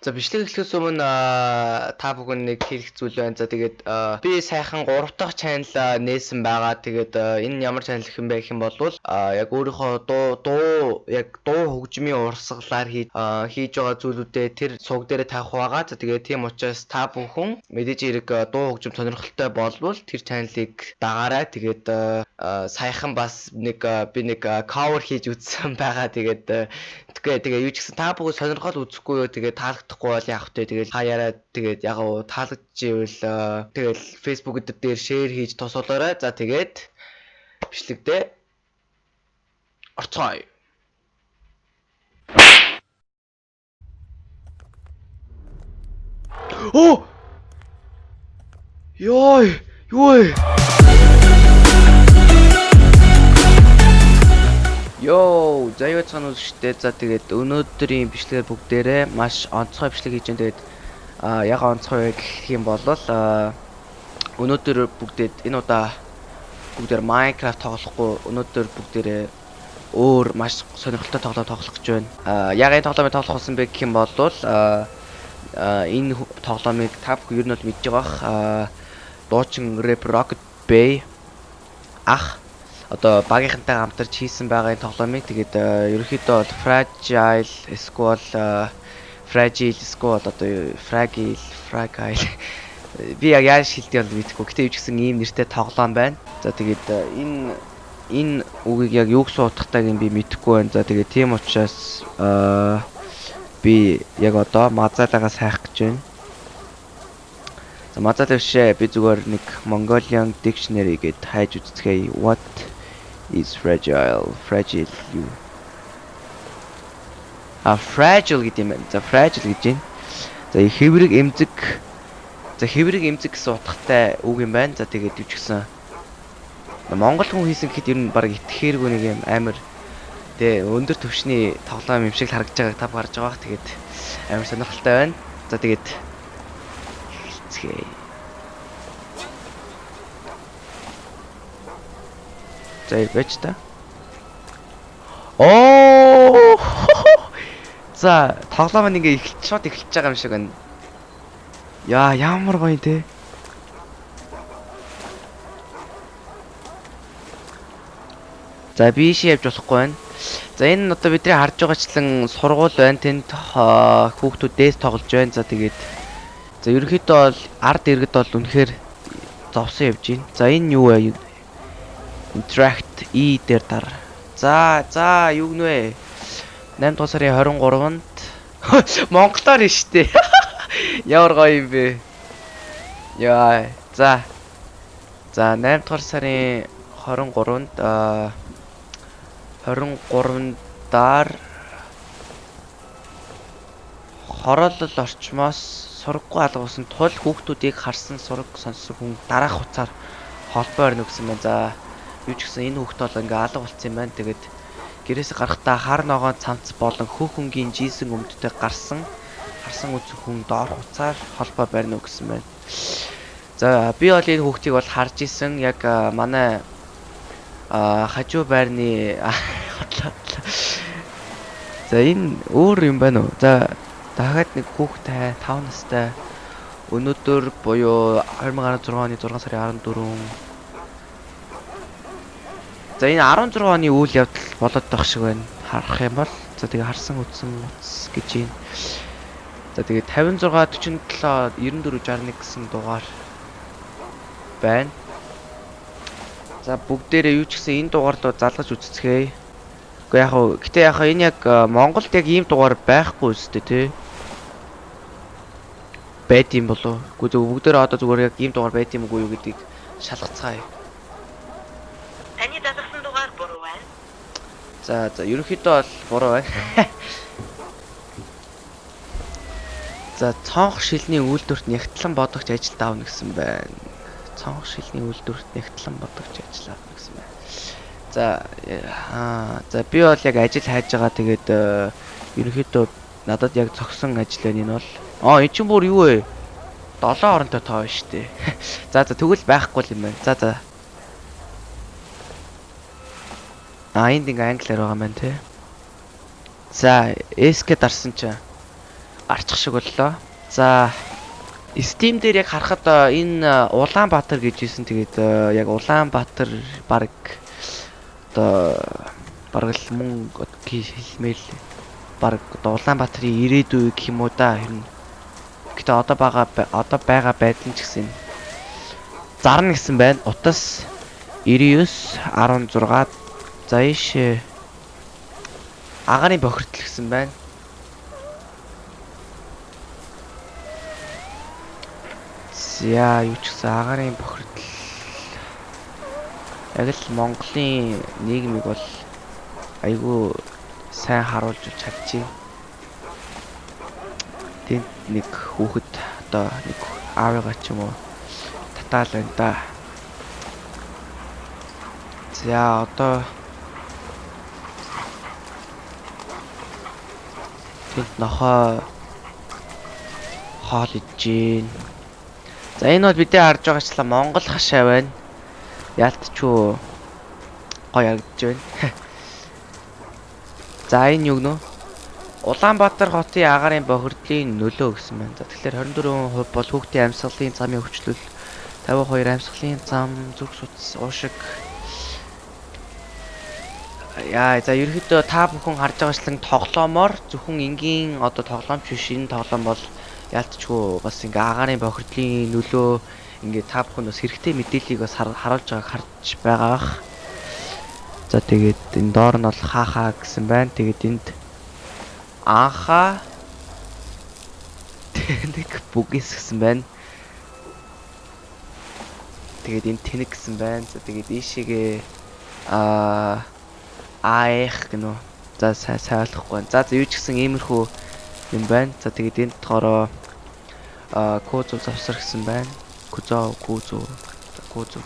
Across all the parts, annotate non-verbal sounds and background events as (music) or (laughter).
За бичлэг эхлэхээс өмнө та бүхэн нэг хэлэх зүйл байна. За тэгээд би сайхан 3 дахь channel нээсэн байгаа. Тэгээд энэ ямар channel гэх юм бэ гэх юм бол яг өөрийнхөө дуу дуу яг дуу хөгжмийн урсгалаар хийж байгаа зүйлүүдээ тэр сувг дээр тавих байгаа. За тэгээд тийм учраас та бүхэн мэдээж хэрэг дуу хөгжим сонирхолтой болвол тэр channel-ыг дагаарай. Тэгээд саяхан бас нэг би нэг cover хийж үзсэн (laughs) байгаа. Тэгээд тэгээ тэгээ юу ч гэсэн та бүхэн сонирхол үзэхгүй юу тэгээ таалагдахгүй бол яах вэ? Тэгээ хаяараа тэгээд яг уу таалагдчихвэл тэгэл Facebook дээр шеэр хийж тосолоорой за тэгээд бичлэгдээ орцгоё. (gasps) Оо! Йой! Юу Йоо, заяа цаана үзэгчтэй. За тэгээд өнөөдрийн бичлэгээр бүгдээрээ маш онцгой бичлэг хийж байна. Тэгээд а яг онцгой гэх юм бол а өнөөдөр бүгдээд энэ удаа бүгдээр Minecraft тоглохгүй өнөөдөр бүгдээрээ өөр маш сонирхолтой тоглоом тоглох гэж байна. А яг энэ тоглоомыг тоглох болсон бэ гэх юм бол а энэ тоглоомыг та бүхэн ер нь бол мэдж байгаа бах. А дуучин Rap Rocket Bay ах одоо багийнхантай хамтарч хийсэн байгаа энэ тоглоомыг тэгээд э, ерөнхийдөө бол fragile squall fragile squall одоо fragile fragile (laughs) би яг яаж шилдэг бол мэдэхгүй. Гэтэ юу ч гэсэн ийм нэртэй тоглоом байна. За тэгээд э, энэ энэ үгийг яг юу гэсэн утгатайг нь би мэдэхгүй байна. За тэгээд тийм учраас аа би яг одоо мазалагаас хайх гэж байна. За мазалаг бишээ би зүгээр нэг Mongolian dictionary гэд хайж үзцгээе. What is fragile. Fragile юу? А fragile гэдэг юм. За fragile гэж байна. За хэврэг эмзэг. За хэврэг эмзэг гэсэн утгатай үг юм байна. За тэгээд гэсэн Монгол хүн хийсэн гэхэд ер нь баг итгэхээргүй нэг юм амар тэгээ өндөр төвшний тоглоом юм шиг харагдаж байгааг та гарч байгаа. Тэгээд амар сонирхолтой байна. За тэгээд хэлцгээе. За байж та. Оо! За, тоглоом нь ингээ эхэлж шууд эхэлж байгаа юм шиг байна. Яа, ямар гоё те. За, биш явж болохгүй байна. За, энэ одоо бидний харж байгаачлан сургууль байна. Тэнд хүүхдүүд дээс тоглож байна. За, тэгээд За, ерөнхийдөө бол ард иргэд бол үнэхээр зовсон явж байна. За, энэ юу вэ? Interact E дээр дар. За, за, юу гэнэ вэ? 8 дугаар сарын 23-нд (laughs) Монголоор нь штэ. (laughs) Ямар гоё юм бэ? Яа, за. За, 8 дугаар сарын 23-нд аа 23-даар хороолол орчмоос сургаггүй алгуулсан тул хүүхдүүдийг харсан сураг сонссон хүн дараах хуцаар холбоо орно гэсэн байна. За юу ч гэсэн энэ хүүхд бол ингээ алга болцсон юм байна. Тэгээд гэрээсээ гарахдаа хар ногоон цамц болон хөх хөнгийн жийсэн өмдтэй гарсан харсан үзэх хүн доор хуцаар холбоо барьна уу гэсэн байна. За би бол энэ хүүхдийг бол харж исэн яг манай хажуу байрны За энэ өөр юм байна уу? За дахиад нэг хүүхдтэй 5 настай өнөөдөр буюу 2016 оны 6 сарын 14 За энэ 16 оны үйл явдал болоод байх шиг байна. Харах юм бол за тэгээ харсан үтсэн утас гэж юм. За тэгээ 56 47 94 61 гэсэн дугаар байна. За бүгдээрээ юу ч гэсэн энэ дугаарлуу залгаж үзцгээе. Гэхдээ яг хөө гэтээ яг энэ яг Монголд яг ийм дугаар байхгүй үстэй тий. Байд юм болов. Үгүй зөв бүгдээрээ одоо зүгээр яг ийм дугаар байд юм уу юу гэдгийг шалгацгаая. За за ерөнхийдөө бол буруу байна. (laughs) За цонх шилний үйлдвэрт нягтлан бодогч ажилд аавна гэсэн байна. Цонх шилний үйлдвэрт нягтлан бодогч ажил аавна гэсэн байна. За аа за би бол яг ажил хайж байгаа тэгээд э, ерөнхийдөө надад яг цогсон ажил байна энэ бол. Аа эн чинь бүр юу вэ? 7 оронтой тоо шүү дээ. (laughs) За за тэгвэл байхгүй юм байна. За за А энд ингээ англиар байгаа маань тий. За, SK дарсан чинь арчих шиг боллоо. За Steam дээр яг харахад энэ Улаанбаатар гэж хэлсэн. Тэгээд яг Улаанбаатар баг одоо бараг л мөн хэлмэл бараг одоо Улаанбаатарын ирээдүй гэх юм уу да. Харин гэтээ одоо байгаа одоо байгаа байдал нь ч гэсэн зарна гэсэн байна. Утас 99 16 за ийш агарын бохирдол гэсэн байна. За юу ч гэсэн агарын бохирдол яг л Монголын нийгмийг бол айгүй сайн харуулж чадчих. Тэнд нэг хүүхэд одоо нэг аавыгаа ч юм уу татаал байна да. За одоо тэнд нохоо хоол ижин За энэ бол бидний харж байгаачлаа Монгол хашаа байна. Яалтчгүй гоё харагдаж байна. (laughs) За энэ юу гэнэ? Улаанбаатар хотын агарын бохирдлын нөлөө гэсэн байна. За тэгэхээр 24% бол хүүхдийн амьсгалын замын өвчлөл 52 амьсгалын зам зүрх судас уушиг Яа за ерөөхдөө та бүхэн харж байгаачлан тоглоомоор зөвхөн энгийн одоо тоглоомч биш энэ тоглоом бол яалтчгүй бас ингээ агарын бохирдлын нөлөө ингээ та бүхэн бас хэрэгтэй мэдээллийг бас харуулж байгааг харж байгаах. За тэгээд энэ доор нь бол хаахаа гэсэн байна. Тэгээд энд анхаа тэнэг бүгээс гэсэн байна. Тэгээд энэ тэнэг гэсэн байна. За тэгээд ийшээгээ аа аах гэнэ. За сайн байна. За юу ч гэсэн иймэрхүү юм байна. За тэгээд энд болохоор а козу завсар гэсэн байна. Кузо кузо кузо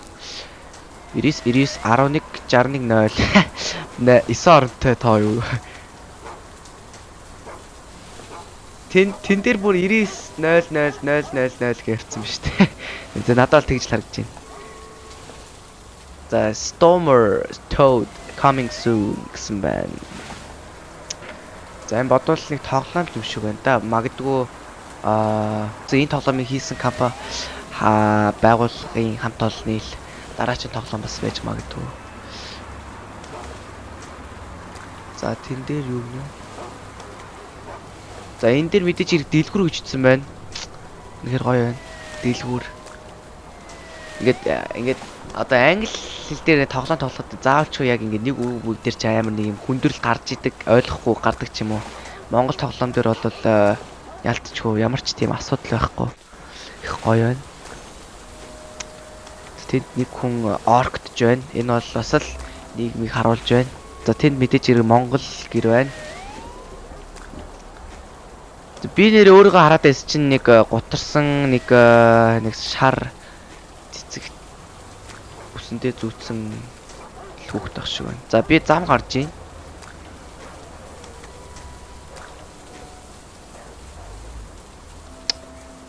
99 99 11 61 0 9 оронтой тоо юу Тэн тэн дээр бүр 99 00 000 гэрсэн ба штэ. За надад л тэгж л харагдаж байна. За Stormer Toad coming soon гэсэн байна. За энэ бодвол нэг тоглоом юм шиг байна да. Магадгүй Аа энэ тоглоомыг хийсэн компани байгууллагын хамт олонны л дараагийн тоглоом бас байж магадгүй. За тэн дээр юу гэнэ? За энэ дээр мэдээж хэрэг дэлгүр өчтсөн байна. Үнэхээр гоё байна. Дэлгүр. Ингээд ингээд одоо англи хэл дээр тоглоом тоглоход заавалчгүй яг ингээд нэг үг үг дээр ч амар нэг юм хүндрэл гарч идэг, ойлгохгүй гардаг ч юм уу. Монгол тоглоом дээр бол ялтчгүй ямар ч тийм асуудал байхгүй. Их гоё байна. Тэнд нэг хүн орктж байна. Энэ бол бас л нийгмийг харуулж байна. За тэнд мэдээж хэрэг Монгол гэр байна. Би нэр өөрийгөө хараад байсан чинь нэг гутарсан нэг нэг шар үсэндээ зүүцсэн хүүхд ах шиг байна. За би зам гарч ийн.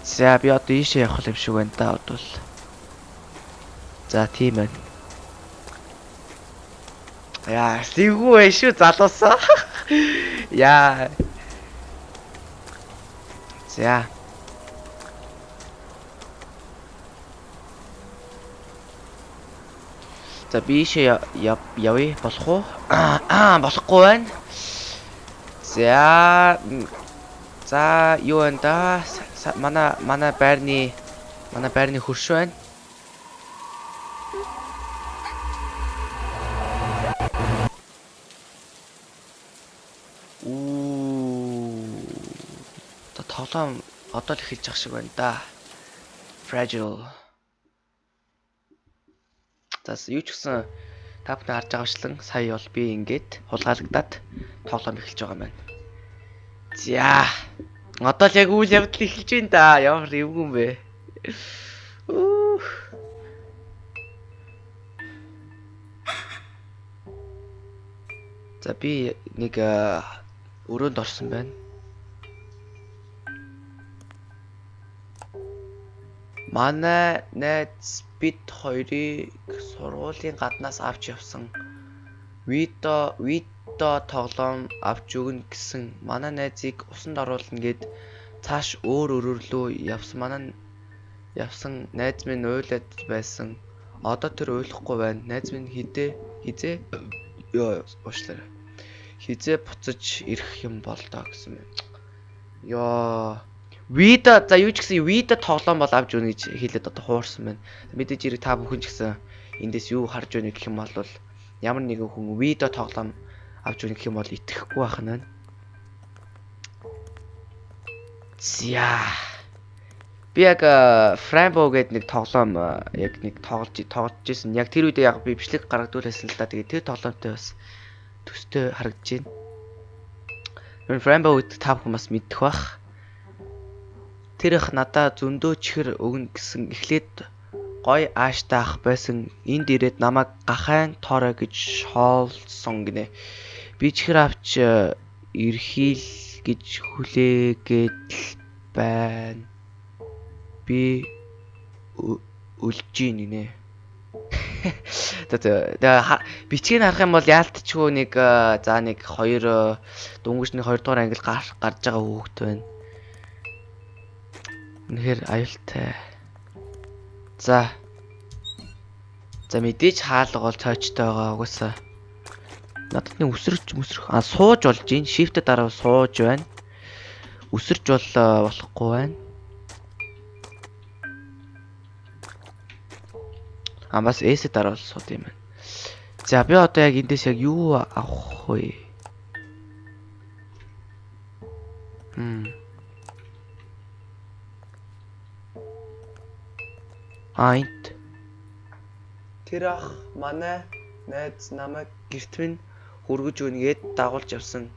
За би одоо ийшээ явах юм шиг байна да бодвол. За тийм байна. Яа, сэгүү вэ шүү залуусаа. (laughs) Яа. За. За би ийшээ явъя болох уу? Аа, болохгүй байна. За. За, юу энэ да? манай манай байрны манай байрны хөрш байна. Уу. Та тоглоом одоо л эхэлж ах шиг байна да. Fragile. Зас юу ч гэсэн та бүхэн харж байгаачлан сая бол би ингээд хулгайлагдаад тоглоом эхэлж байгаа байна. За Одоо л яг үйл явдал эхэлж байна да. Ямар эвгүй юм бэ? За би нэг өрөөнд орсон байна. Манай найз бид хоёрыг сургуулийн гаднаас авч явсан. Видео видео тоглоом авч өгнө гэсэн манай найзыг усанд оруулна гэд цааш өөр өрөөр лөө явсан манай явсан найз минь уйлаад байсан. Одоо тэр уйлахгүй байна. Найз минь хідээ хизээ ёо уушлаарай. Хизээ буцаж ирэх юм бол доо гэсэн юм. Ёо Вида за юу ч гэсэн вида тоглоом бол авч өгнө гэж хэлээд одоо хуурсан байна. Мэдээж ирэх та бүхэн ч гэсэн эндээс юу харж өгнө гэх юм бол ямар нэгэн хүн вида тоглоом авч өгнө гэх юм бол итгэхгүй байх нь байна. За. Би яг Frambo гэдэг нэг тоглоом яг нэг тоглож тоглож ирсэн. Яг тэр үедээ яг би бичлэг гаргадуулсан л да. Тэгээд тэр тоглоомтой бас төстэй харагдаж байна. Frambo гэдэг та бүхэн бас мэддэг бах тэр их надаа зөндөө чихэр өгнө гэсэн эхлээд гой ааштай ах байсан энд ирээд намайг гахайн тоорой гэж хоолсон гинэ. Би чихэр авч э, ирхийл гэж хүлээгээд байна. Би үлж гин гинэ. (laughs) Тэгээ бичгийг харах юм бол яалтчгүй нэг э, за нэг 2 э, дөнгөжний 2 дугаар англи гарч байгаа хүүхэд байна. Үнэхээр аюултай. За. За мэдээж хаалга бол цойчтой байгаа угаасаа. Надад нэг өсөрч өсрөх а сууж болж гин shift дараа сууж байна. Өсөрч бол болохгүй байна. А бас S дараа бол сууд юм байна. За би одоо яг эндээс яг юу авах вэ? Хм. А энт тэр ах манай найз намайг гэрт минь хүргэж өгнгээд дагуулж явсан.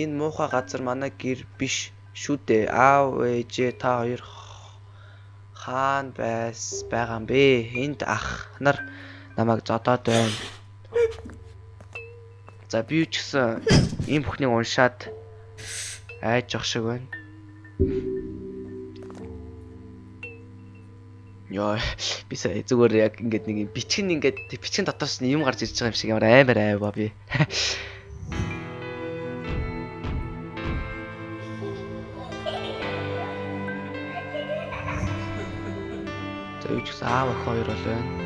Энэ муухай газар манай гэр биш шүү дээ. Аав ээжээ та хоёр хаана байс байгаа юм бэ? Энд ах нар намайг зодоод байна. За би ч гэсэн ийм бүхнийг уншаад айж ах шиг байна. Йоо би сая зүгээр яг ингээд нэг бичгэн ингээд бичгэн дотоос нь юм гарч ирж байгаа юм шиг ямар аймаар айваа би. (laughs) За юу ч гэсэн аав ах хоёр бол байна.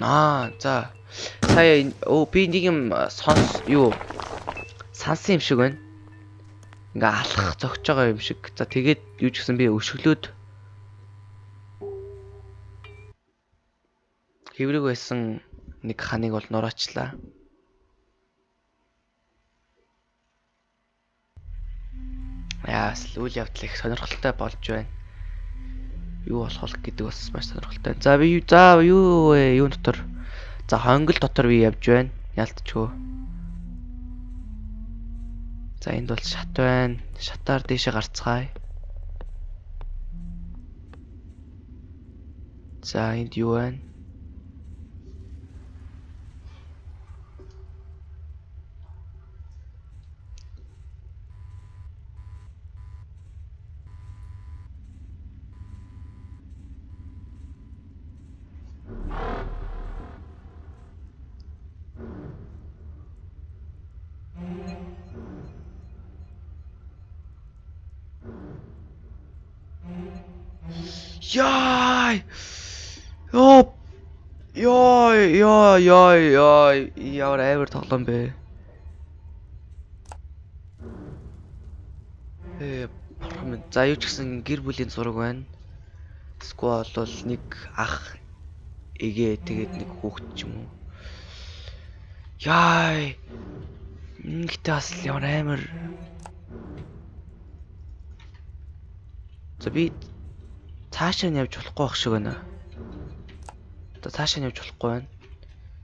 Аа за сая оо би нэг юм сонс юу сансан юм шиг байна. Ингээ алах зогж байгаа юм шиг. За тэгээд юу ч гэсэн би өшөглөөд хэврэг байсан нэг ханыг бол нураачлаа. Яас л үйл явдал их сонирхолтой болж байна юу болох гэдэг бас маш сонирхолтой. За би за юу вэ? Юу дотор? За хонгол дотор би явж байна. Ялтчгүй. За энд бол шат байна. Шатаар дээшээ гарцгаая. За энд юу байна? Ёо, ёо, ёо. Ямар амар тоглоом бэ? Э, парламент. За юу ч гэсэн гэр бүлийн зураг байна. Эсвэл бол нэг ах эгээ тэгээд нэг хүүхэд ч юм уу. Яй! Ингэхдээ бас ямар амар. За би цаашаа нь явж болохгүй байх шиг байна. Одоо цаашаа нь явж болохгүй байна.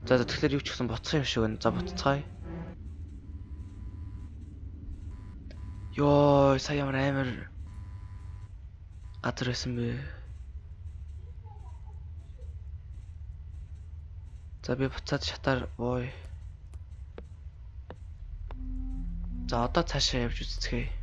За тэгэхээр юу ч гэсэн буцах юм шиг байна. За буццгаая. Йоо, сая ямар амар газар байсан бэ? За би буцаад шатаар бууя. За одоо цаашаа явж үзцгээе.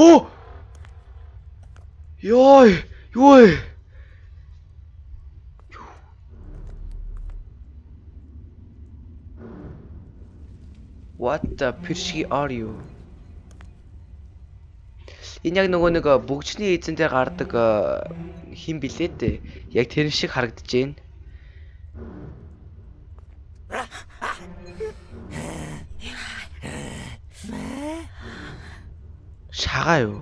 Оо! Йой! Юу вэ? What the pirshi are you? Энэ яг нөгөө нэг бүгжний эзэн дээр гардаг хин билээ дээ. Яг тэр шиг харагдаж байна. Шагаа юу?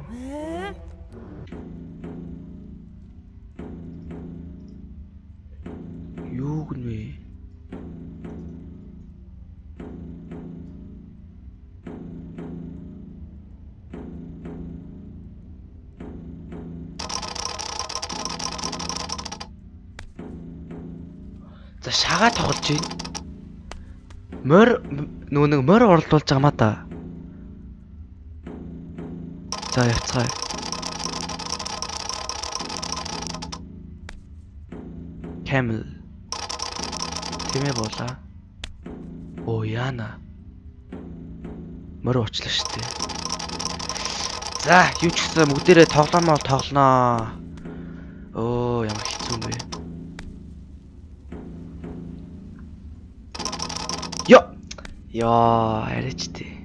Юу гэнэ вэ? За шагаа тоглож байна. Мор нөгөө нэг мор оролдуулж байгаа маа да. За явцгаая. Camel. Тэмээ буулаа. Оо яана. Мөр уучлаа штэ. За юу ч гэсэн бүгдээрээ тоглоомоо тоглоноо. Оо ямар хэцүү юм бэ. Йо. Яа, арайч тий.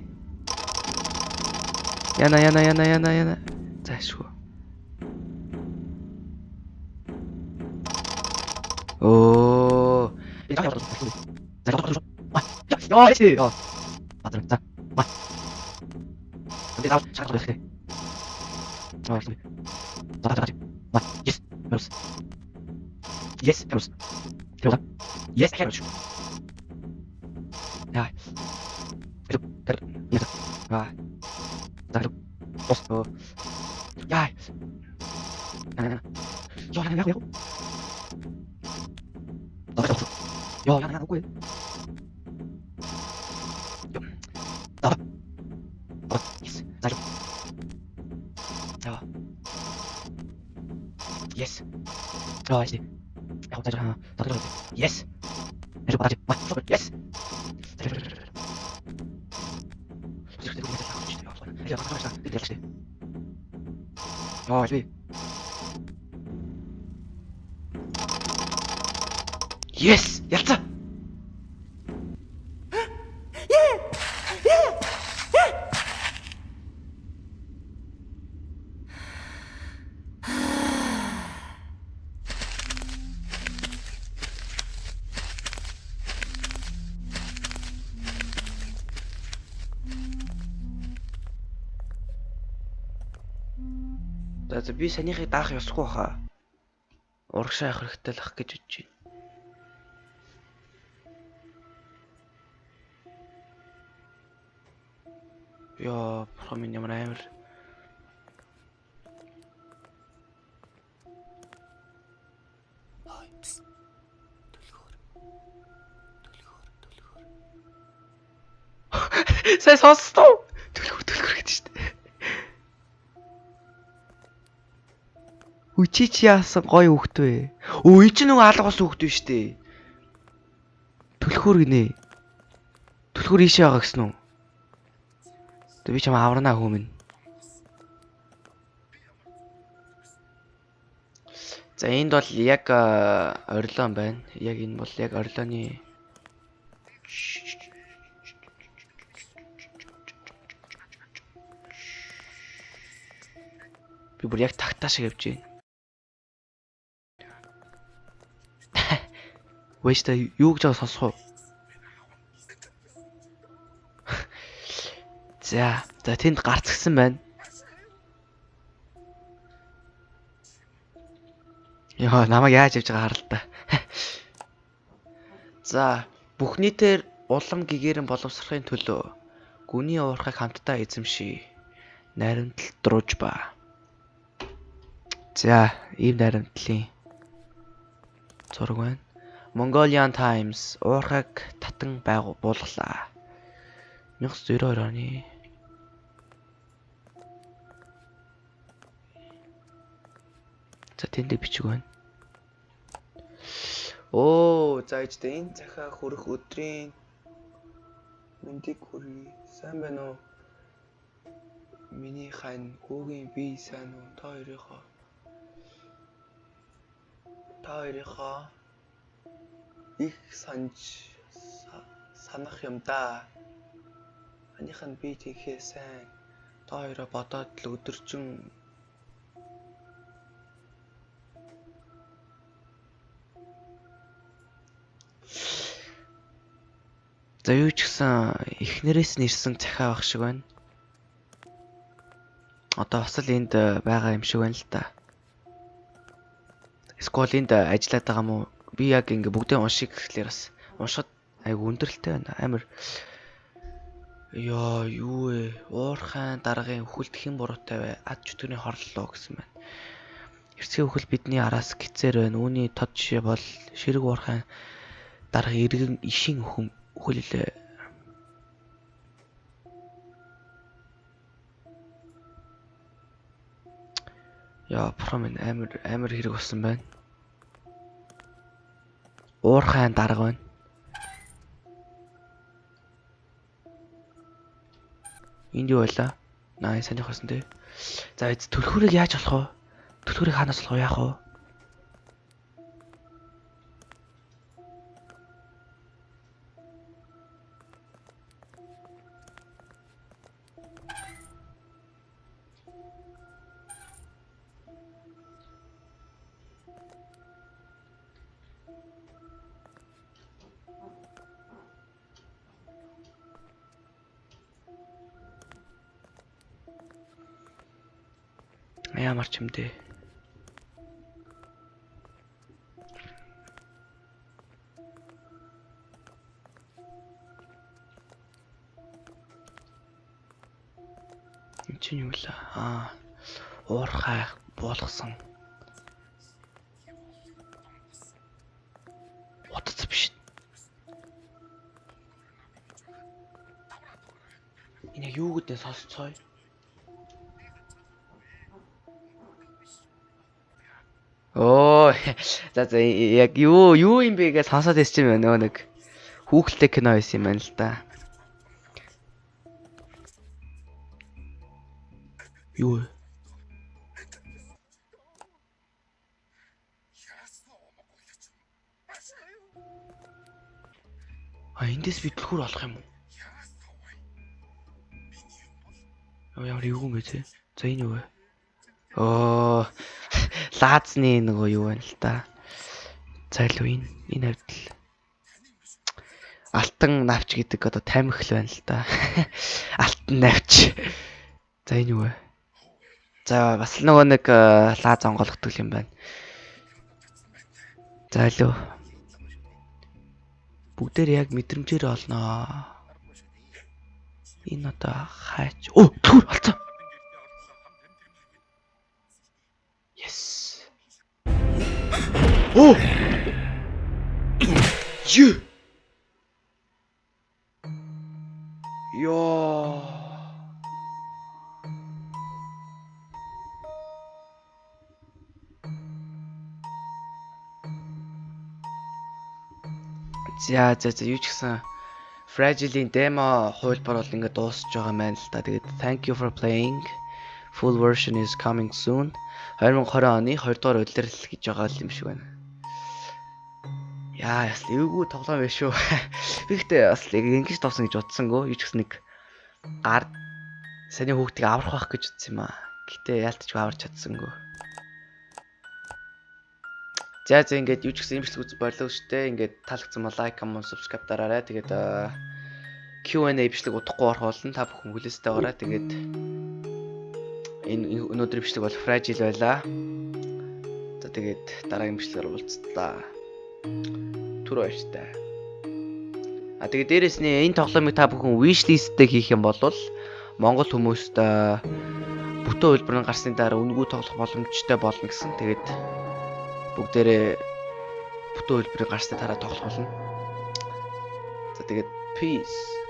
Яна яна яна яна яна. Заашгүй. Оо. Яа, эцээ. Яа. Бадрам. За. Ба. Энд даа чаг болох тий. Аа. За за за. Ба. Yes. Yes. Yes. Yes. Тэвла. Yes, хэмж. Яа. Тэр тэр. Яа. Аа. За. Осто. Яа. Яа, яа, яа, яа. Yo, Yes! Ялцаа. За би санийхыг даах ёсгүй хаа. Урагшаа явах хэрэгтэй л ах гэж бодож байна. Яа, бурхан минь ямар амар. Сайн сонстоо. Төлхөр төлхөр гэдэг шүү дээ. Үчи чи яасан гоё хөхт вэ? Өө ий чи нөгөө алгаас хөхт вэ шүү дээ. Төлхөр гинэ. Төлхөр ийшээ байгаа гэсэн үү? Би чам аварнаа хүмүүн. За энд бол яг орилон байна. Яг энэ бол яг орилооны Би бүр яг тагтаа шиг явж байна. Вэста юу гэж сонсох уу? За, за тэнд гарцгсан байна. Яа, намайг яаж явж байгаа харал та. За, бүх нийтээр улам гэгэрэн боловсрохын төлөө гүний уурхайг хамтдаа эзэмший. Наримтал друж ба. За, ийм наримтлын зураг байна. Mongolian Times уурхайг татан байгуу буулгалаа. 1992 оны За тэндээ бичиг байна. Оо, за ичдэ энэ цахаа хөрөх өдрийн мэндийг хүргэе. Сайн байна уу? Миний хань хүүгийн би сайн уу? Та хоёрынхоо. Та хоёрынхоо их санаж са- санах юм да. Аних нь би тийхээ сайн. Та хоёроо бодоод л өдөржин За юу ч гэсэн эхнэрээс нь ирсэн цахиа байх шиг байна. Одоо бас л энд э, байгаа юм шиг байна л да. Скол энд ажиллаад байгаа мó би яг ингээ бүгдээ уншиг гэхлээр бас уншихад айгу өндөрлөлтэй байна. Амар Яа юу вэ? Уурхайн даргын үхэлд хэн буруутай вэ? Ад чөтгөрийн хорлолоо гэсэн байна. Эрсгийн үхэл бидний араас гисээр байна. Үүний тод жишээ бол ширэг уурхайн дарга иргэн ишин өхөн үхэлээ. Яа, промын амар амар хэрэг болсон байна. Уурхайн дарга байна. Энд юу байлаа? Наа санийх болсон тий. За эз төлхөрийг яаж болох вэ? Төлхөрийг хаанаас болох вэ? Яах вэ? Ямар ч юм дээ. Энд чинь юу вэ? Аа. Уурхай буулгасан. Утас биш. Энэ яг юу гэдэг сонсцгоё. Оо за за яг юу юу юм бэ гэж сонсоод ирсэн юм байна нэг хүүхэлтэй кино байсан юм байна л да. Юу вэ? А эндээс би түлхүүр олох юм уу? Оо ямар юу юм бэ те? За энэ юу вэ? Оо (laughs) лаазны нөгөө юу байна л да. Зайлуу энэ энэ хавьд л алтан навч гэдэг одоо тамхил байна л да. (laughs) Алтан навч. За энэ юу вэ? За бас нөгөө нэг э, лааз онгойлгдог юм байна. Зайлуу. Бүгдээр яг мэдрэмжээр олноо. Энэ одоо хаач. Оо, түр алцаа. Yes. (gasps) Оо. Йоо. За за за юу ч гэсэн Fragile-ийн демо хуулбар бол ингээд дуусч байгаа байна л да. Тэгээд thank you for playing. Full version is coming soon. 2020 оны 2 дугаар улирал гэж байгаа юм шиг байна. Яа, яс эвгүй тоглоом биш шүү. (laughs) Би ихтэй бас ингэж товсон гэж утсангүй. Юу ч гэсэн нэг гар саний хүүхдийг аврах байх гэж утсан юм аа. Гэтэ яалтч аварч чадсангүй. За за ингээд юу ч гэсэн имжлэг үз болов штэ. Ингээд таалагдсан бол лайк, comment, subscribe дараарай. Тэгээд Q&A бичлэг удахгүй орох болно. Та бүхэн хүлээстэй ороо. Тэгээд энэ өнөөдрийн бичлэг бол fragile байлаа. За тэгээд дараагийн бичлэгээр уулзлаа. Түр баяртай. А тэгээд дээрэс нь энэ тоглоомыг та бүхэн wishlist-тэй хийх юм бол Монгол хүмүүст бүтэн хөлбөрөнд гарсны дараа үнгүү тоглох боломжтой болно гэсэн. Тэгээд бүгдээрээ бүтэн хөлбөрөнд гарсны дараа тоглох болно. За тэгээд peace